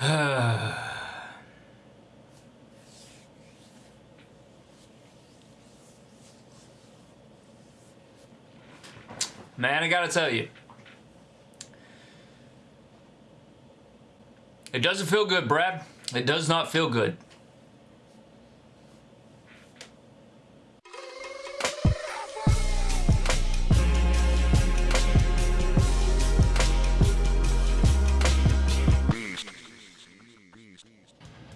Man, I gotta tell you. It doesn't feel good, Brad. It does not feel good.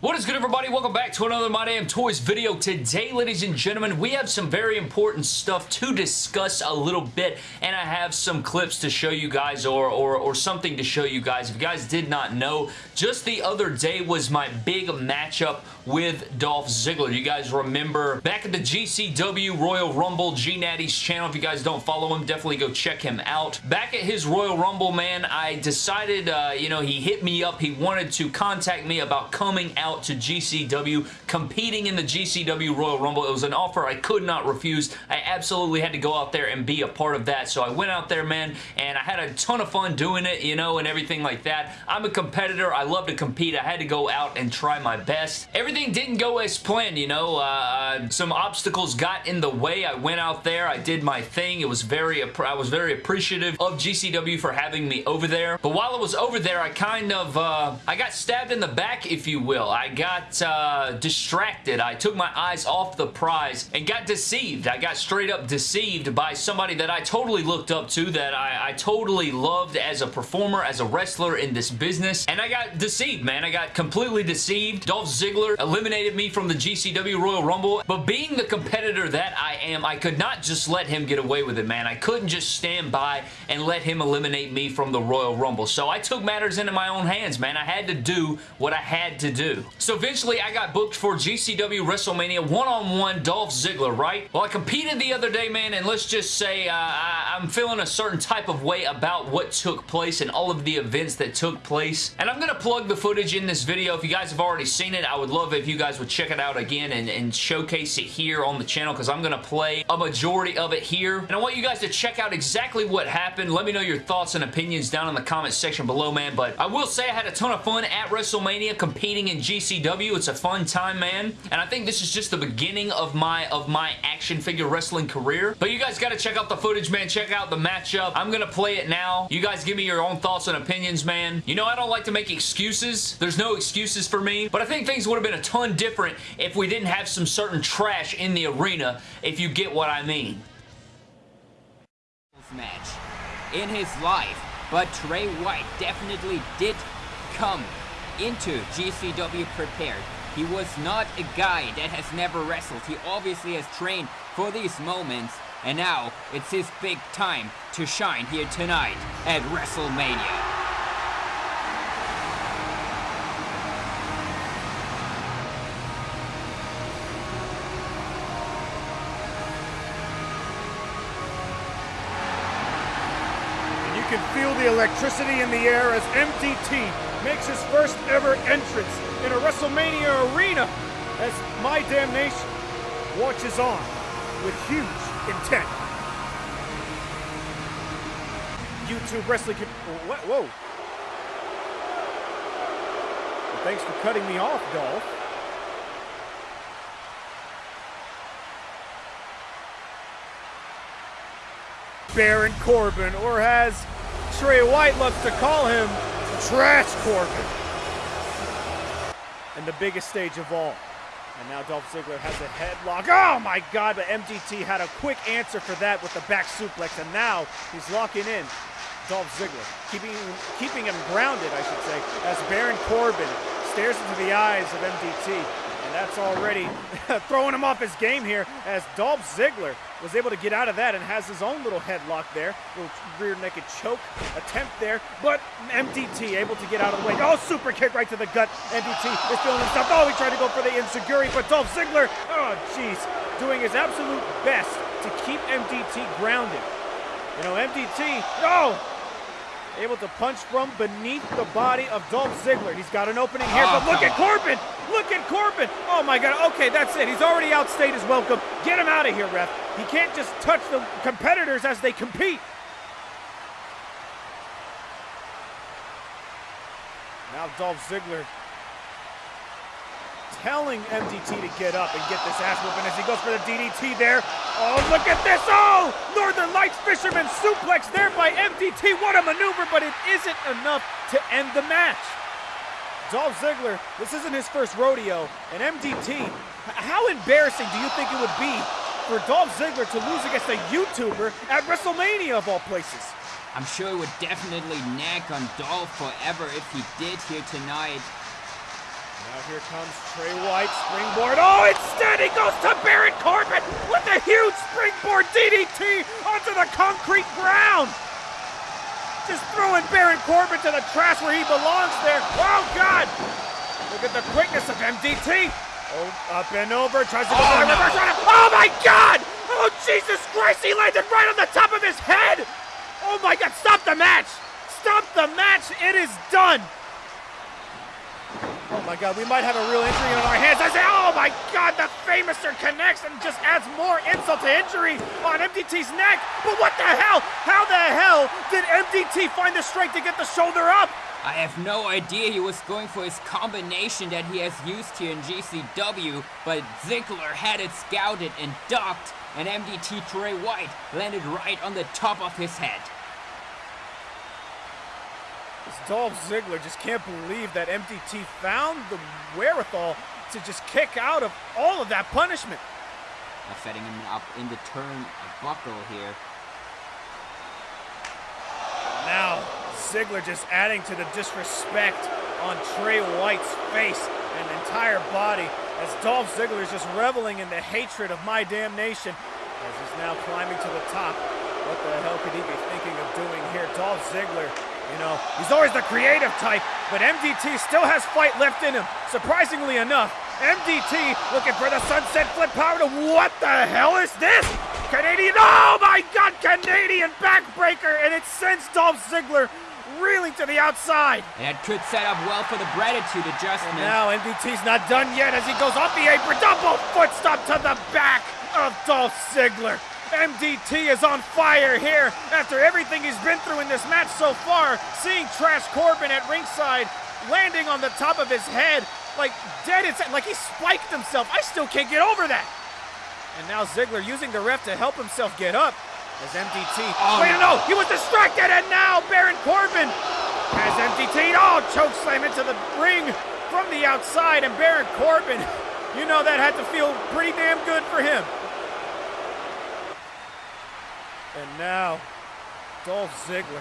What is good everybody? Welcome back to another My Damn Toys video. Today, ladies and gentlemen, we have some very important stuff to discuss a little bit, and I have some clips to show you guys or, or, or something to show you guys. If you guys did not know, just the other day was my big matchup with Dolph Ziggler. You guys remember back at the GCW Royal Rumble, G Natty's channel. If you guys don't follow him, definitely go check him out. Back at his Royal Rumble, man, I decided, uh, you know, he hit me up. He wanted to contact me about coming out to GCW, competing in the GCW Royal Rumble. It was an offer I could not refuse. I absolutely had to go out there and be a part of that. So I went out there, man, and I had a ton of fun doing it, you know, and everything like that. I'm a competitor. I love to compete. I had to go out and try my best. Everything didn't go as planned, you know. Uh, some obstacles got in the way. I went out there. I did my thing. It was very, I was very appreciative of GCW for having me over there. But while I was over there, I kind of, uh, I got stabbed in the back, if you will. I got uh, distracted. I took my eyes off the prize and got deceived. I got straight up deceived by somebody that I totally looked up to, that I, I totally loved as a performer, as a wrestler in this business. And I got deceived, man. I got completely deceived. Dolph Ziggler eliminated me from the GCW Royal Rumble. But being the competitor that I am, I could not just let him get away with it, man. I couldn't just stand by and let him eliminate me from the Royal Rumble. So I took matters into my own hands, man. I had to do what I had to do. So eventually I got booked for GCW WrestleMania one-on-one -on -one Dolph Ziggler, right? Well, I competed the other day, man, and let's just say uh, I, I'm feeling a certain type of way about what took place and all of the events that took place. And I'm going to plug the footage in this video. If you guys have already seen it, I would love if you guys would check it out again and, and showcase it here on the channel because I'm going to play a majority of it here. And I want you guys to check out exactly what happened. Let me know your thoughts and opinions down in the comment section below, man. But I will say I had a ton of fun at WrestleMania competing in GCW it's a fun time, man. And I think this is just the beginning of my of my action figure wrestling career. But you guys got to check out the footage, man. Check out the matchup. I'm going to play it now. You guys give me your own thoughts and opinions, man. You know, I don't like to make excuses. There's no excuses for me. But I think things would have been a ton different if we didn't have some certain trash in the arena, if you get what I mean. Match in his life, but Trey White definitely did come into GCW prepared. He was not a guy that has never wrestled. He obviously has trained for these moments, and now it's his big time to shine here tonight at WrestleMania. And you can feel the electricity in the air as MDT makes his first ever entrance in a WrestleMania arena as My Damnation watches on with huge intent. YouTube Wrestling... Whoa. Well, thanks for cutting me off, Dolph. Baron Corbin, or as Trey White loves to call him, Trash Corbin. And the biggest stage of all. And now Dolph Ziggler has a headlock. Oh my God, but MDT had a quick answer for that with the back suplex. And now he's locking in Dolph Ziggler, keeping, keeping him grounded, I should say, as Baron Corbin stares into the eyes of MDT that's already throwing him off his game here as Dolph Ziggler was able to get out of that and has his own little headlock there. Little rear naked choke attempt there, but MDT able to get out of the way. Oh, super kick right to the gut. MDT is feeling himself. Oh, he tried to go for the Enzuigiri, but Dolph Ziggler, oh, jeez, doing his absolute best to keep MDT grounded. You know, MDT, oh, able to punch from beneath the body of Dolph Ziggler. He's got an opening here, oh, but look oh, at Corbin! Look at Corbin! Oh my God, okay, that's it. He's already outstayed his welcome. Get him out of here, ref. He can't just touch the competitors as they compete. Now Dolph Ziggler telling MDT to get up and get this ass whooping as he goes for the DDT there. Oh, look at this. Oh, Northern Lights Fisherman suplex there by MDT. What a maneuver, but it isn't enough to end the match. Dolph Ziggler, this isn't his first rodeo, and MDT, how embarrassing do you think it would be for Dolph Ziggler to lose against a YouTuber at WrestleMania of all places? I'm sure it would definitely nag on Dolph forever if he did here tonight. Here comes Trey White, springboard. Oh, instead he goes to Baron Corbin with a huge springboard DDT onto the concrete ground. Just throwing Baron Corbin to the trash where he belongs there. Oh, God. Look at the quickness of MDT. Oh, up and over. Tries to go oh, no. reverse Oh, my God. Oh, Jesus Christ. He landed right on the top of his head. Oh, my God. Stop the match. Stop the match. It is done. My god, we might have a real injury on our hands. I say, oh my god, the Fameasser connects and just adds more insult to injury on MDT's neck. But what the hell? How the hell did MDT find the strength to get the shoulder up? I have no idea he was going for his combination that he has used here in GCW, but Ziggler had it scouted and ducked, and MDT Trey White landed right on the top of his head. Dolph Ziggler just can't believe that MDT found the wherewithal to just kick out of all of that punishment. Now setting him up in the turn buckle here. Now, Ziggler just adding to the disrespect on Trey White's face and entire body as Dolph Ziggler is just reveling in the hatred of my damnation as he's now climbing to the top. What the hell could he be thinking of doing here? Dolph Ziggler you know, he's always the creative type, but MDT still has fight left in him. Surprisingly enough, MDT looking for the sunset flip power to what the hell is this? Canadian, oh my god, Canadian backbreaker, and it sends Dolph Ziggler reeling to the outside. And it could set up well for the gratitude adjustment. And now MDT's not done yet as he goes off the apron, double foot stomp to the back of Dolph Ziggler. MDT is on fire here after everything he's been through in this match so far. Seeing Trash Corbin at ringside landing on the top of his head like dead inside, like he spiked himself. I still can't get over that. And now Ziggler using the ref to help himself get up as MDT. Oh, Wait, no, he was distracted, and now Baron Corbin has MDT. Oh, choke slam into the ring from the outside, and Baron Corbin, you know that had to feel pretty damn good for him. And now, Dolph Ziggler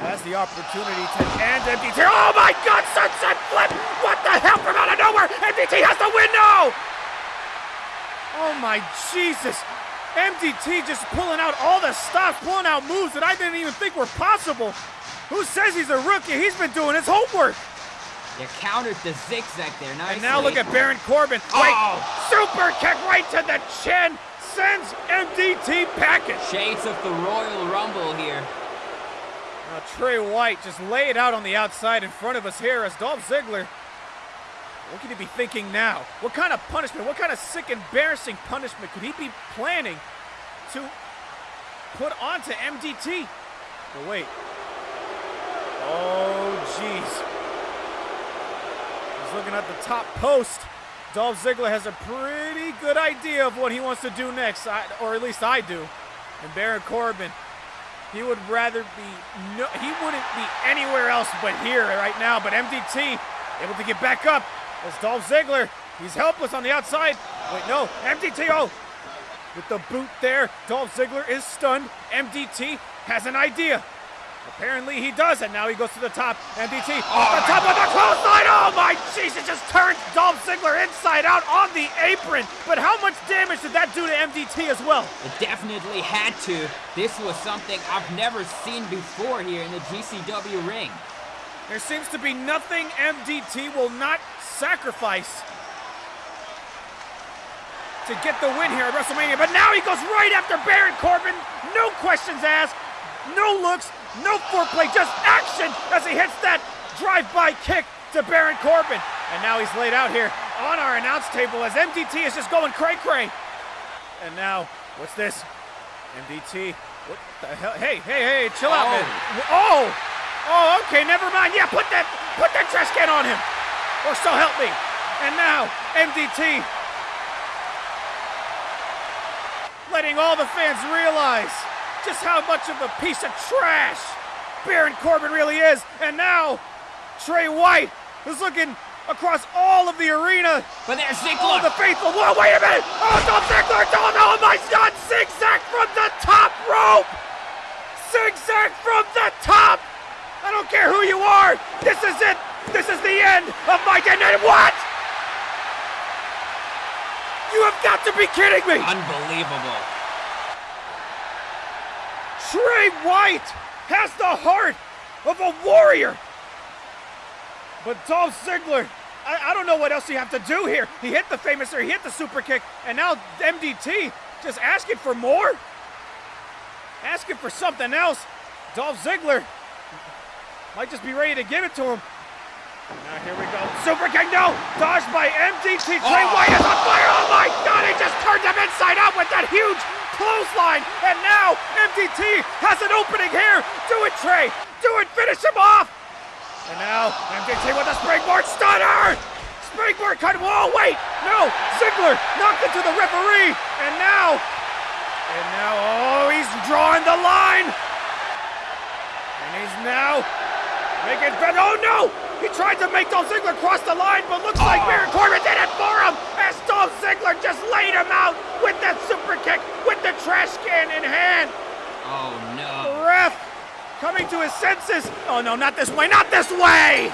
has the opportunity to end MDT. Oh my God, sunset flip! What the hell from out of nowhere? MDT has the win now! Oh my Jesus! MDT just pulling out all the stops, pulling out moves that I didn't even think were possible. Who says he's a rookie? He's been doing his homework. You countered the zigzag there, nice. And now look at Baron Corbin. Wait, oh. super kick right to the chin MDT packing. Shades of the Royal Rumble here. Now Trey White just lay it out on the outside in front of us here as Dolph Ziggler. What could he be thinking now? What kind of punishment, what kind of sick, embarrassing punishment could he be planning to put onto MDT? But wait. Oh, jeez. He's looking at the top post. Dolph Ziggler has a pretty good idea of what he wants to do next, or at least I do. And Baron Corbin, he would rather be, no, he wouldn't be anywhere else but here right now. But MDT able to get back up as Dolph Ziggler, he's helpless on the outside. Wait, no, MDT, oh, with the boot there, Dolph Ziggler is stunned. MDT has an idea. Apparently he does, and now he goes to the top. MDT oh ah. off the top God. of the clothesline. Oh my Jesus! Just turned Dolph Ziggler inside out on the apron. But how much damage did that do to MDT as well? It definitely had to. This was something I've never seen before here in the GCW ring. There seems to be nothing MDT will not sacrifice to get the win here at WrestleMania. But now he goes right after Baron Corbin. No questions asked, no looks, no foreplay, just action as he hits that drive-by kick to Baron Corbin. And now he's laid out here on our announce table as MDT is just going cray-cray. And now, what's this? MDT, what the hell? Hey, hey, hey, chill out, oh. man. Oh, oh, okay, never mind. Yeah, put that, put that trash on him. Or so help me. And now, MDT letting all the fans realize just how much of a piece of trash Baron Corbin really is. And now, Trey White is looking across all of the arena. But there's Ziggler. All the faithful. Whoa, wait a minute! Oh, Dolph Ziggler! Oh, no, oh my God! Zigzag from the top rope! Zigzag from the top! I don't care who you are! This is it! This is the end of my day. And what? You have got to be kidding me! Unbelievable. Trey White has the heart of a warrior. But Dolph Ziggler, I, I, don't know what else you have to do here. He hit the famous, or he hit the super kick, and now MDT just asking for more? Asking for something else. Dolph Ziggler might just be ready to give it to him. Now here we go. Super kick, no! Dodged by MDT. Trey oh. White is on fire. Oh my god, he just turned him inside out with that huge clothesline. And now MDT has an opening here. Do it, Trey. Do it. Finish him off. And now MDT with a springboard stunner. Springboard cut. Whoa, wait. No. Ziggler knocked into the referee. And now. And now, oh, he's drawing the line. And he's now making. Oh no! He tried to make Dolph Ziggler cross the line, but looks like. Baron Corbin did it for him as Dolph Ziggler just laid him out with that super kick with the trash can in hand. Oh no. The ref coming to his senses. Oh no, not this way, not this way!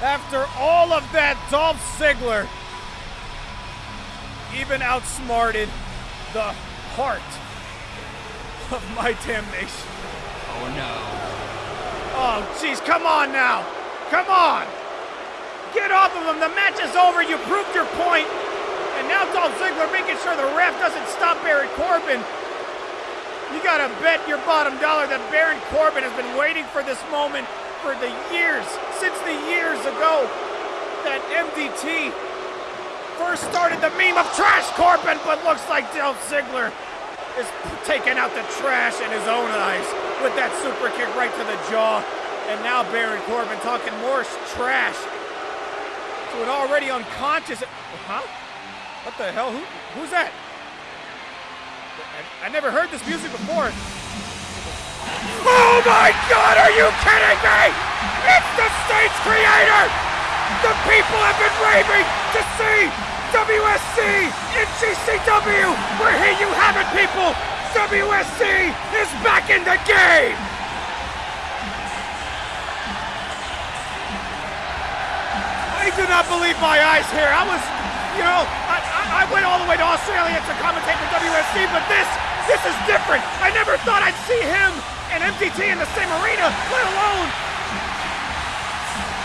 After all of that, Dolph Ziggler even outsmarted the heart of my damnation. Oh no. Oh, jeez, come on now. Come on. Get off of him. The match is over. You proved your point. And now Dolph Ziggler making sure the ref doesn't stop Baron Corbin. You gotta bet your bottom dollar that Baron Corbin has been waiting for this moment for the years, since the years ago that MDT first started the meme of Trash Corbin, but looks like Dolph Ziggler is taking out the trash in his own eyes with that super kick right to the jaw. And now Baron Corbin talking more trash to an already unconscious. Huh? What the hell? Who, who's that? I, I never heard this music before. Oh my God! Are you kidding me? It's the stage creator. The people have been raving to see WSC in GCW. Where here you have it, people. WSC is back in the game. I do not believe my eyes here. I was, you know, I, I, went all the way to Australia to commentate for WSC, but this, this is different. I never thought I'd see him and MDT in the same arena, let alone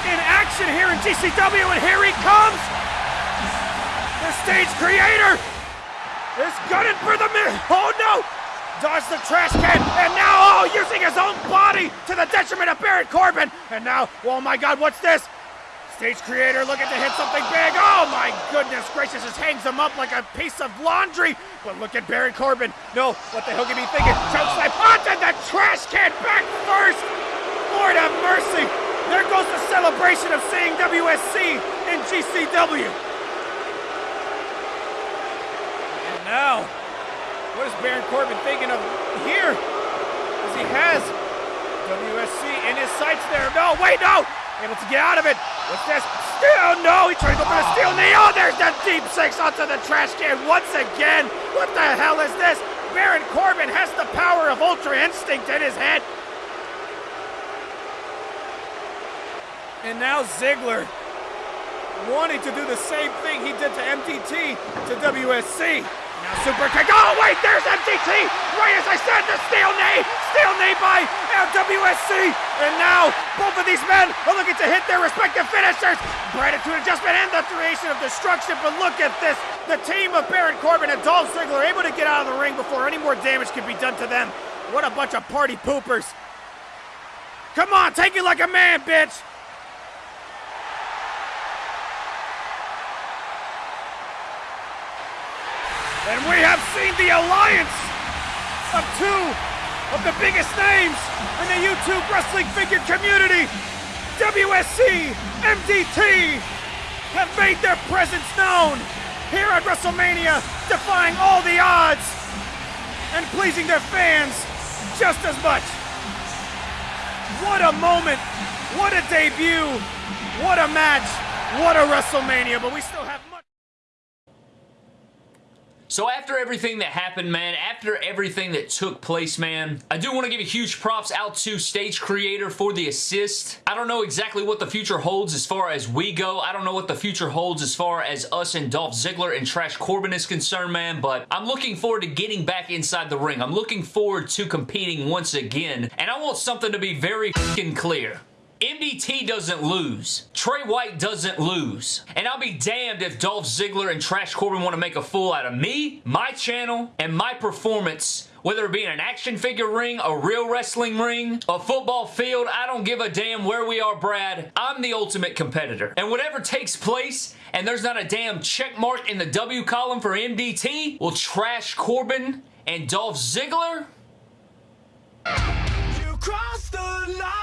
in action here in GCW, and here he comes. Stage creator is gunning for the mid. Oh no! Dodged the trash can, and now, oh, using his own body to the detriment of Baron Corbin. And now, oh my god, what's this? Stage creator looking to hit something big. Oh my goodness gracious, just hangs him up like a piece of laundry. But look at Baron Corbin. No, what the hell can he be thinking? Choke slam onto the trash can back first. Lord have mercy. There goes the celebration of seeing WSC in GCW. Now, what is Baron Corbin thinking of here? As he has WSC in his sights there. No, wait, no! Able to get out of it. What's this? Steel, no! He's trying to go for the steel knee. Oh, there's that deep six onto the trash can once again. What the hell is this? Baron Corbin has the power of Ultra Instinct in his head. And now Ziggler wanting to do the same thing he did to MDT to WSC. Now super kick. Oh, wait, there's MDT. Right as I said, the steel knee. Steel knee by LWSC. And now both of these men are looking to hit their respective finishers. Gratitude adjustment and the creation of destruction. But look at this. The team of Baron Corbin and Dolph Ziggler able to get out of the ring before any more damage can be done to them. What a bunch of party poopers. Come on, take it like a man, bitch. And we have seen the alliance of two of the biggest names in the YouTube wrestling figure community, WSC, MDT, have made their presence known here at WrestleMania, defying all the odds and pleasing their fans just as much. What a moment! What a debut! What a match! What a WrestleMania! But we still have. So after everything that happened, man, after everything that took place, man, I do want to give a huge props out to Stage Creator for the assist. I don't know exactly what the future holds as far as we go. I don't know what the future holds as far as us and Dolph Ziggler and Trash Corbin is concerned, man, but I'm looking forward to getting back inside the ring. I'm looking forward to competing once again, and I want something to be very clear. MDT doesn't lose. Trey White doesn't lose. And I'll be damned if Dolph Ziggler and Trash Corbin want to make a fool out of me, my channel, and my performance whether it be in an action figure ring, a real wrestling ring, a football field, I don't give a damn where we are, Brad. I'm the ultimate competitor. And whatever takes place, and there's not a damn check mark in the W column for MDT, will Trash Corbin and Dolph Ziggler? You crossed the line.